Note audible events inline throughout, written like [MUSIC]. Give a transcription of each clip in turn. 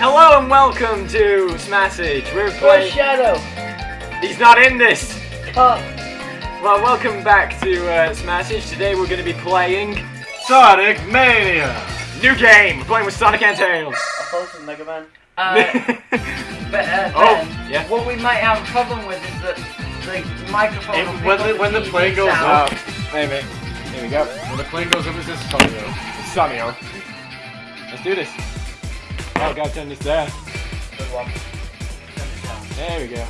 Hello and welcome to Smashage. We're Where's playing. Shadow? He's not in this. Cut. Well, welcome back to uh, Smashage. Today we're going to be playing Sonic Mania! new game. We're playing with Sonic and Tails. I thought it was Mega Man. [LAUGHS] Uh, but uh, Oh, Ben, yeah. what we might have a problem with is that the microphone. If- will pick when up the- when the plane goes sound. oh, wait a. Here we go. When the plane goes up, it says Sonio. Sunny Let's do this. Oh, gotta turn this down. Good one. There we go.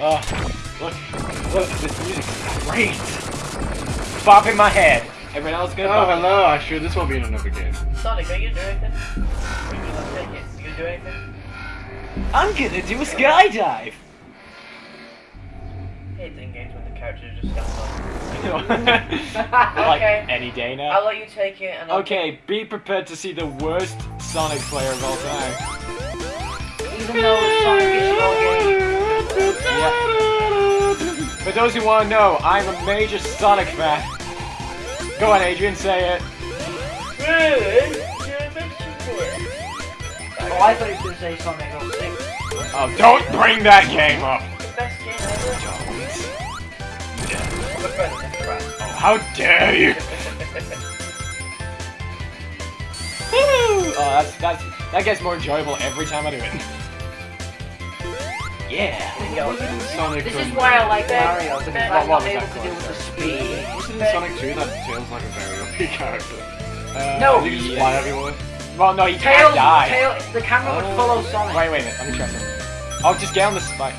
Oh, look, look, this music's great. Bop in my head. Everyone else good? Oh, hello, I sure This won't be in another game. Sonic, are you gonna do anything? Are you gonna take it? You gonna do anything? I'm gonna do a skydive. I hate the games when the characters just stand [LAUGHS] up. like Okay. any day now. I'll let you take it and I'll Okay, be prepared to see the worst Sonic player of all time. Even though Sonic is your game. Yeah. For those who want to know, I'm a major Sonic fan. Go on, Adrian, say it. Really? You're a big super. Oh, I thought he was gonna say Sonic 06. Oh, don't bring that game up. Best game ever. Don't. Oh, how dare you? oh, that's that's that gets more enjoyable every time I do it. Yeah. Yo, Sonic. This is why I like Mario, because I'm not able to deal with the speed. Wasn't in Sonic 2 that Tails like a very [LAUGHS] OP character? Uh, No. You can just fly everywhere. Well, no, you can't Tails, die. Tail, the camera would follow Sonic. Wait, wait a minute. Let me try something. Oh, just get on the spike.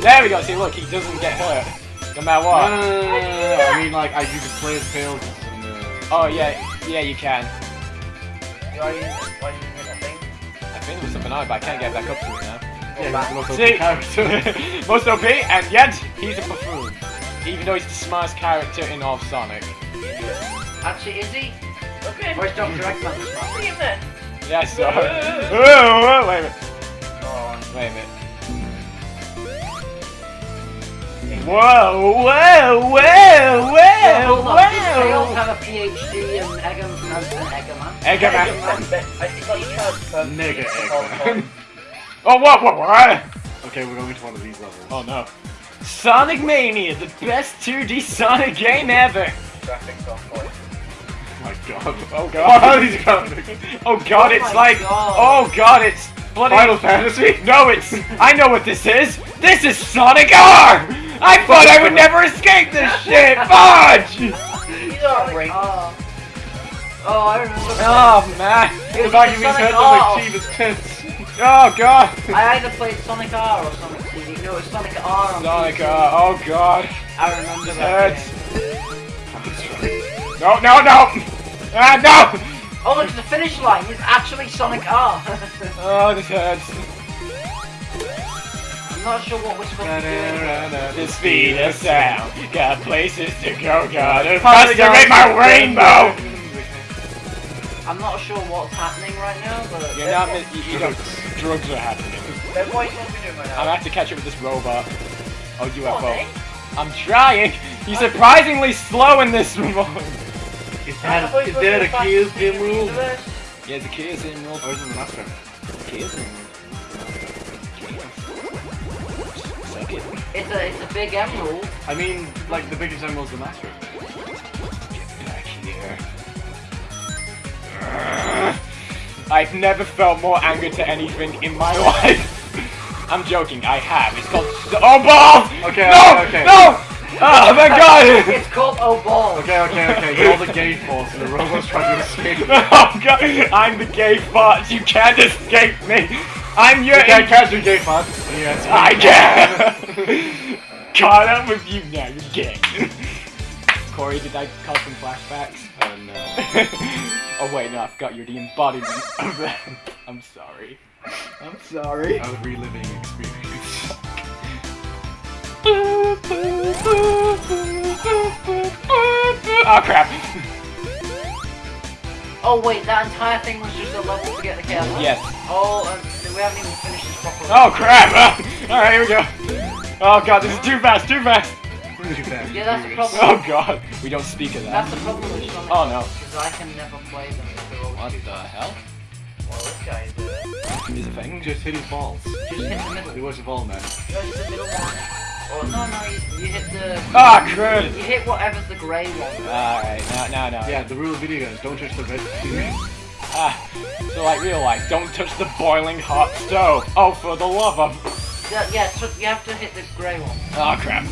There we go. See, look, he doesn't get hurt, no matter No, what. no, no, no, no, no, no. I mean, like, I, you can play as Tails in the... Uh, oh yeah, yeah, you can. Why are you, why are you doing that thing? I think it was something on it, but I can't get back up to it now. Yeah, he's the most OP See, character. [LAUGHS] most OP, and yet he's a buffoon. Even though he's the smartest character in all of Sonic. Actually, is he? Okay. Or is Dr. Eggman the smart? Look at that. Yeah, I. Oh, oh, wait a minute. Oh, Wait a minute. Whoa, whoa, whoa, Yeah, whoa, hold on. Does Tails whoa! have a PhD in Eggman? No, it's an Eggman. Eggman. I think you tried Nigga Eggman. [LAUGHS] Eggman. Oh, what, what, what? Okay, we're going to one of these levels. Oh no. Sonic Mania, the best 2D Sonic game ever. Graphics on point. Oh my god. Oh god. [LAUGHS] these graphics. Oh god, Oh it's like, God. oh god, it's bloody. Final Fantasy? No, it's, I know what this is. This is Sonic R! I thought I would never escape this shit, fudge! [LAUGHS] These are Sonic rings. Oh, I remember. Oh man. It The was back either of his Sonic head R. looks like Shiva's tits. Oh god. I either played Sonic R or Sonic CD. No, it was Sonic R on Sonic PC. R, oh god. I remember that. Hurts. No, no, no! Ah, no! Oh, look, the finish line is actually Sonic R. [LAUGHS] Oh, this hurts. I'm not sure what we're supposed to do. The speed of sound, got places to go, gotta Finally got frustrate my rainbow! I'm not sure what's happening right now, but You're not, you, you don't, drugs are happening. Then what are you supposed to be doing right I'm now? gonna have to catch up with this robot. Oh, Come on, UFO. I'm trying! He's surprisingly slow in this [LAUGHS] remote! Is I thought that, you is were a find Kia's the game rule? Yeah, the key is in real Or is it the Master? key is in Suck it's a it's a big emerald. I mean, like, the biggest emerald's the Master. Get back here. I've never felt more anger to anything in my [LAUGHS] life. I'm joking, I have. It's called. Oh, balls! Okay, no! okay, okay. No! Ah, oh, my god! [LAUGHS] It's called Oh Balls. Okay, okay, okay. You're the gay force and the robot's trying to escape. [LAUGHS] Oh god, I'm the gay fart. You can't escape me. I'm your. You can't catch me, gay fun. Yes. I can. Caught up with you now. You're gay. Corey, did I cause some flashbacks? Oh no. [LAUGHS] Oh wait, no, I forgot you're the embodiment of that. I'm sorry. I'm sorry. A reliving experience. [LAUGHS] Oh crap. Oh wait, that entire thing was just a level to get the chaos. Yes. Oh, um, we haven't even finished this properly. Oh crap. [LAUGHS] Alright, here we go. Oh god, this is too fast, too fast. brings you. Yeah, that's the problem. Oh god, we don't speak of that. That's the problem with Sonic. Oh, no. Because I can never play them if they're all What the hell? Well, this guy's uh, Is a thing? Just hit his balls. Just hit the middle. He was a ball man. Just the middle one. Or no, no, you, you hit the. Ah, crud! You hit whatever's the grey one. Alright, now, now, now. Yeah, the rule of video games, don't touch the red. Ah, so like real life, don't touch the boiling hot stove. Oh, for the love of... Yeah, yeah so you have to hit the grey one. Oh, crap.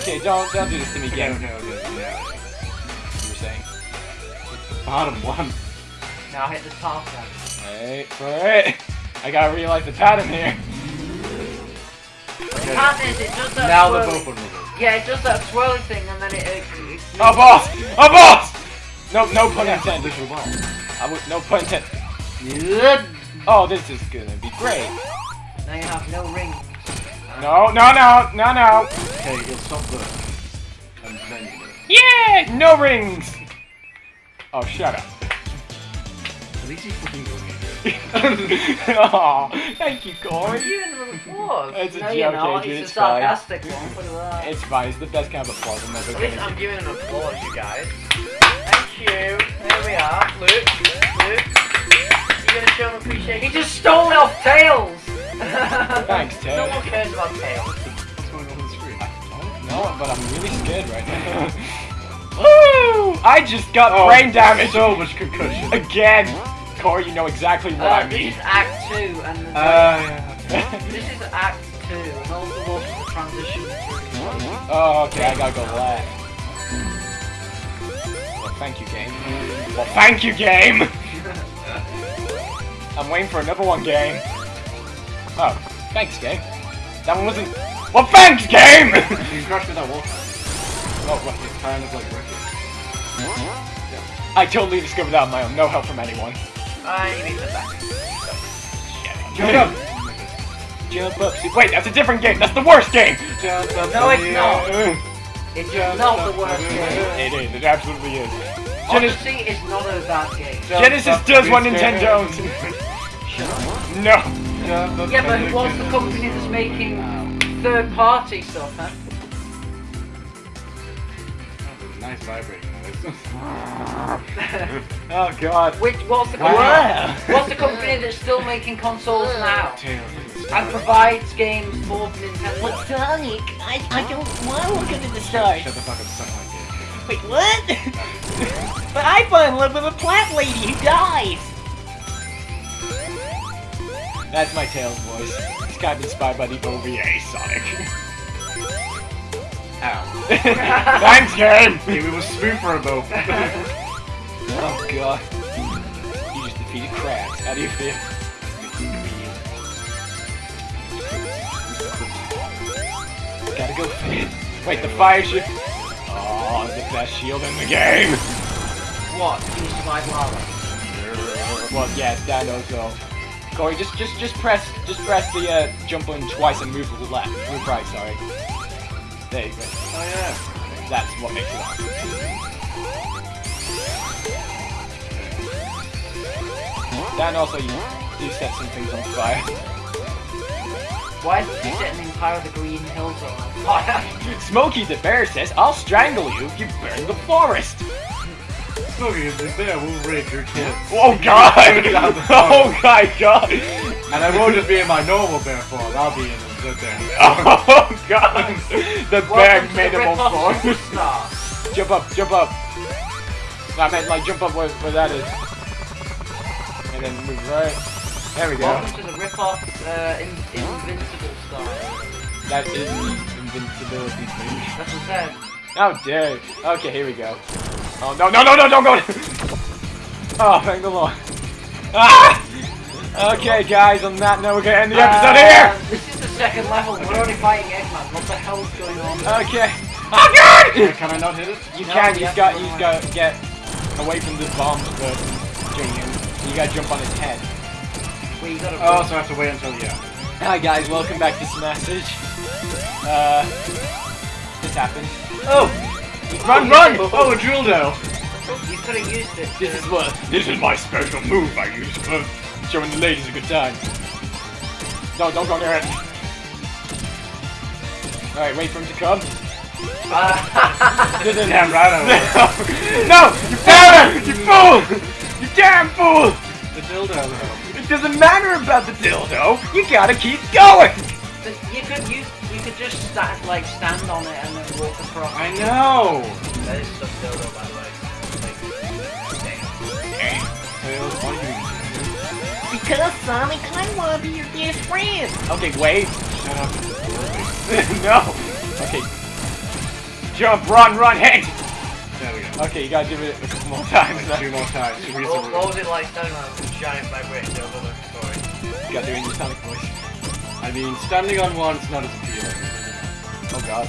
Okay, don't, don't do this to me Okay, again. okay, okay, yeah. You were saying. The Bottom one. Now hit the top one. Wait for it. I gotta realize the pattern here. Okay. Pattern is it does that Now they're swirly- both vulnerable. Yeah, it does that swirly thing and then it. it, it Oh, boss! Oh, boss! No, no pun Yeah, intended. literal ball. I would, no pun intended. Good. Oh, this is gonna be great. Now you have no rings. No, no, no, no, no. Okay, you'll stop there. And then you. Yeah, no rings. Oh, shut up. At least he's fucking doing it. [LAUGHS] oh, thank you, Corey. Are you in the applause? It's a no, joke, you're not. Adrian, It's it's a fine. sarcastic one. Put it. It's fine. It's the best kind of applause I'm ever At least gonna I'm giving an applause, you guys. Thank you. There we are. Luke, Luke. You gonna show him appreciation? He just stole it off Tails! [LAUGHS] Thanks, Ted. No one cares about Tails. What's going on on the screen? No, but I'm really scared right now. [LAUGHS] Woo! I just got Oh, brain damage So much concussion. again. Corey, you know exactly what Uh, I this mean. is Act 2, and the, Uh, this is Act 2, and watch the transition through. oh, okay, I gotta go left. Well, thank you, game. Well, thank you, game. [LAUGHS] I'm waiting for another one, game. Oh, thanks, game. That one wasn't. Well, thanks, game. [LAUGHS] you can crash with that wall. oh? It's kind of like wreckage. I totally discovered that on my own. No help from anyone. I need the back. Jump up! Jump up! See- Wait, that's a different game. That's the worst game. Jump up No, it's not. air. It's not the worst game. It is. It absolutely is. Genesis, Honestly, it's not a bad game. Genesis does in what Nintendo owns. [LAUGHS] no. Jump up Yeah, but in what's the company that's making third-party stuff, huh? Nice vibrating noise. [LAUGHS] Oh God. Which, what's the Wow. company? What's the company that's still making consoles now? Tails, look at this. And provides games for Nintendo. But Sonic, I, I don't want to look into the stars. Shut the fuck up, suck my dick. Wait, what? [LAUGHS] but I fell in love with a plant lady who dies. That's my Tails voice. It's kind of inspired by the OVA Sonic. [LAUGHS] Ow. [LAUGHS] Thanks, game. Hey, we were smooth for a moment. [LAUGHS] Oh God. You just defeated crabs. How do you feel? Gotta go. Wait, the fire shield. Oh, the best shield in the game. What? Can you survive lava? Well, yeah, that also. Corey, just just just press just press the uh, jump button twice and move to the left, move right. Sorry. There you go. Oh yeah. That's what makes it on. Dan also you do set some things on fire. Why did you set an entire of the Green Hills on fire? [LAUGHS] Smokey the bear says, "I'll strangle you if you burn the forest." Smokey, the bear will rape your kids. Oh God! [LAUGHS] Oh my God! And I won't just be in my normal bear form, I'll be in the bear. [LAUGHS] Oh God! The bear Welcome to made the him all. Superstar. Jump up, jump up. I meant like jump up where, where that is. And then move right. There we go. Welcome to the rip-off uh, in, Invincible Star. That is the invincibility thing. That's what I said. How dare. Okay, here we go. Oh, no, no, no, no, don't go! oh, thank the Lord. Ah! Okay, guys, on that note, we're gonna end the episode Uh, here! This is the second level. We're already fighting Eggman. What the hell's going on? Okay. Oh, God! Can I not hit it? You No, can, you you have got, to you run got to get away from the bombs first and. You gotta jump on his head. Wait, you gotta. Oh, so I have to wait until, yeah. Hi guys, welcome back to Smashage. Uh, this happened. Oh! Run, run! Oh, a drill down! You could have used it. This is what, this is my special move I use for showing the ladies a good time. No, don't go near it. Alright, wait for him to come. Uh, [LAUGHS] Didn't Damn right I [LAUGHS] No! You found You fool! You damn fool! The dildo though. It doesn't matter about the dildo. You gotta keep going. But you could use, you could just sta like stand on it and then walk across. I know! that is some dildo, by the way. Like, Tails, why do you Because Sonic, I want to be your best friend. Okay, wait. shut up? [LAUGHS] no. Okay. Jump, run, run, hang. There we go. Okay, you gotta give it a couple more times. Like two more times. to reach what, what was it like standing on a giant vibrating dildo looking story? You gotta do it in your Sonic voice. I mean, standing on one is not as appealing. Oh god.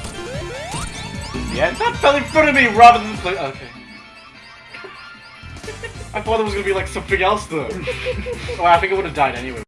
Yeah. That fell in front of me rather than play. Okay. [LAUGHS] I thought it was gonna be like something else though. [LAUGHS] well, I think I would have died anyway.